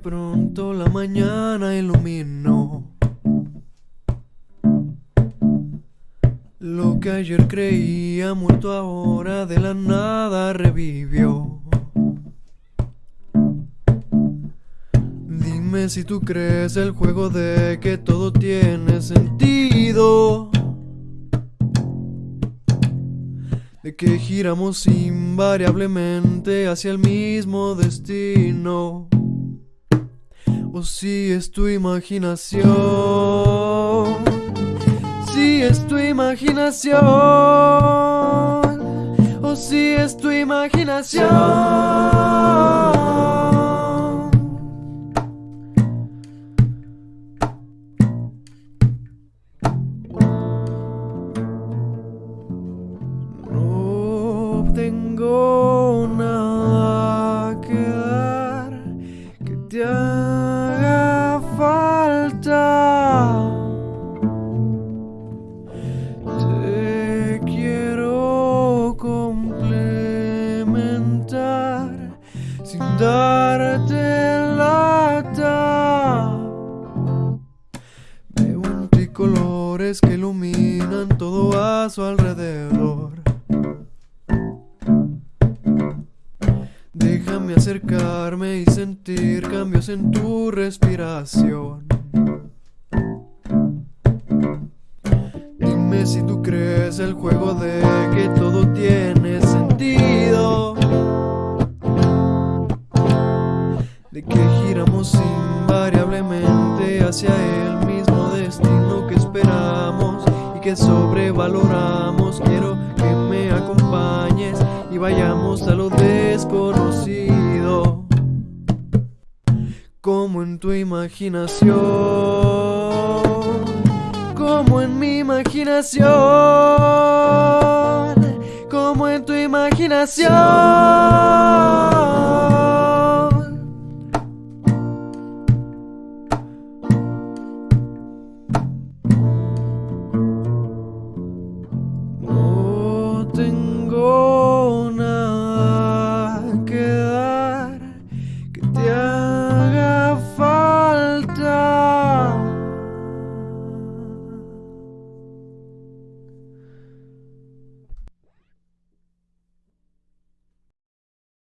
pronto la mañana iluminó. Lo que ayer creía muerto ahora de la nada revivió. Dime si tú crees el juego de que todo tiene sentido. De que giramos invariablemente hacia el mismo destino. O si es tu imaginación. Si es tu imaginación. O si es tu imaginación. No tengo nada que dar que te sin darte lata. Veo en ti colores que iluminan todo a su alrededor. Déjame acercarme y sentir cambios en tu respiración. Dime si tú crees el juego de que todo tiene Que giramos invariablemente hacia el mismo destino que esperamos y que sobrevaloramos. Quiero que me acompañes y vayamos a lo desconocido. Como en tu imaginación, como en mi imaginación, como en tu imaginación.